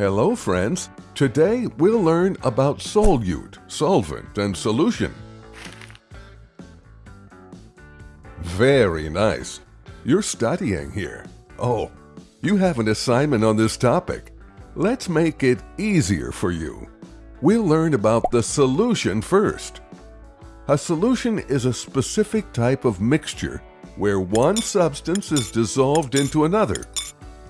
Hello friends! Today we'll learn about solute, solvent, and solution. Very nice. You're studying here. Oh, you have an assignment on this topic. Let's make it easier for you. We'll learn about the solution first. A solution is a specific type of mixture where one substance is dissolved into another.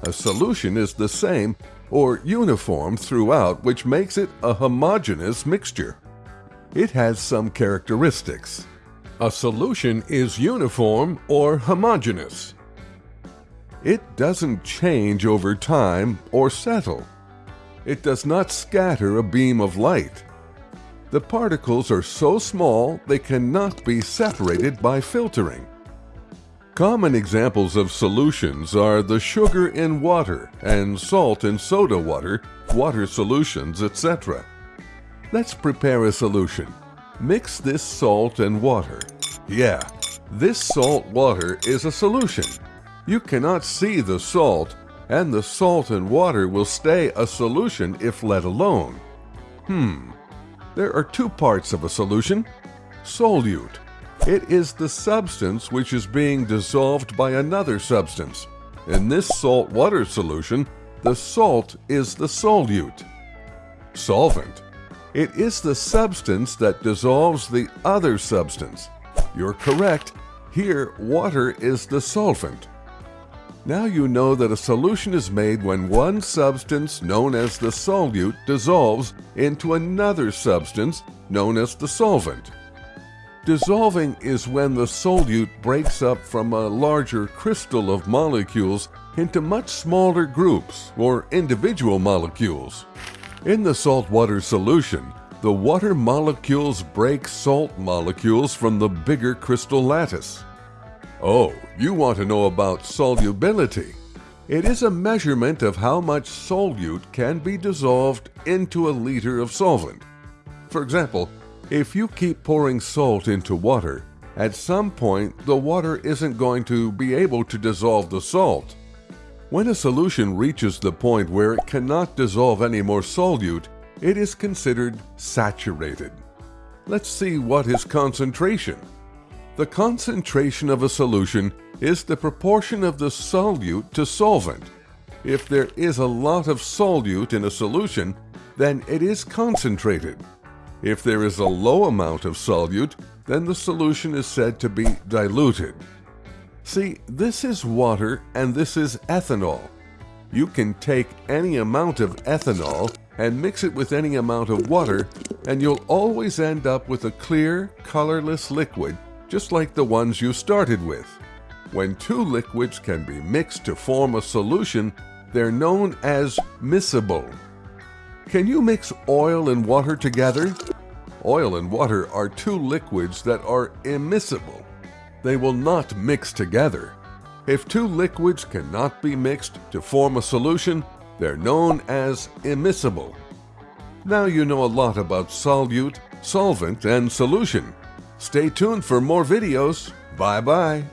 A solution is the same or uniform throughout which makes it a homogeneous mixture. It has some characteristics. A solution is uniform or homogeneous. It doesn't change over time or settle. It does not scatter a beam of light. The particles are so small they cannot be separated by filtering. Common examples of solutions are the sugar in water and salt in soda water, water solutions, etc. Let's prepare a solution. Mix this salt and water. Yeah, this salt water is a solution. You cannot see the salt, and the salt and water will stay a solution if let alone. Hmm, there are two parts of a solution. Solute. It is the substance which is being dissolved by another substance. In this salt water solution, the salt is the solute. Solvent. It is the substance that dissolves the other substance. You're correct. Here, water is the solvent. Now you know that a solution is made when one substance, known as the solute, dissolves into another substance, known as the solvent. Dissolving is when the solute breaks up from a larger crystal of molecules into much smaller groups or individual molecules. In the saltwater solution, the water molecules break salt molecules from the bigger crystal lattice. Oh, you want to know about solubility. It is a measurement of how much solute can be dissolved into a liter of solvent. For example, if you keep pouring salt into water, at some point the water isn't going to be able to dissolve the salt. When a solution reaches the point where it cannot dissolve any more solute, it is considered saturated. Let's see what is concentration. The concentration of a solution is the proportion of the solute to solvent. If there is a lot of solute in a solution, then it is concentrated. If there is a low amount of solute, then the solution is said to be diluted. See, this is water and this is ethanol. You can take any amount of ethanol and mix it with any amount of water, and you'll always end up with a clear, colorless liquid just like the ones you started with. When two liquids can be mixed to form a solution, they're known as miscible. Can you mix oil and water together? Oil and water are two liquids that are immiscible. They will not mix together. If two liquids cannot be mixed to form a solution, they're known as immiscible. Now you know a lot about solute, solvent, and solution. Stay tuned for more videos. Bye bye.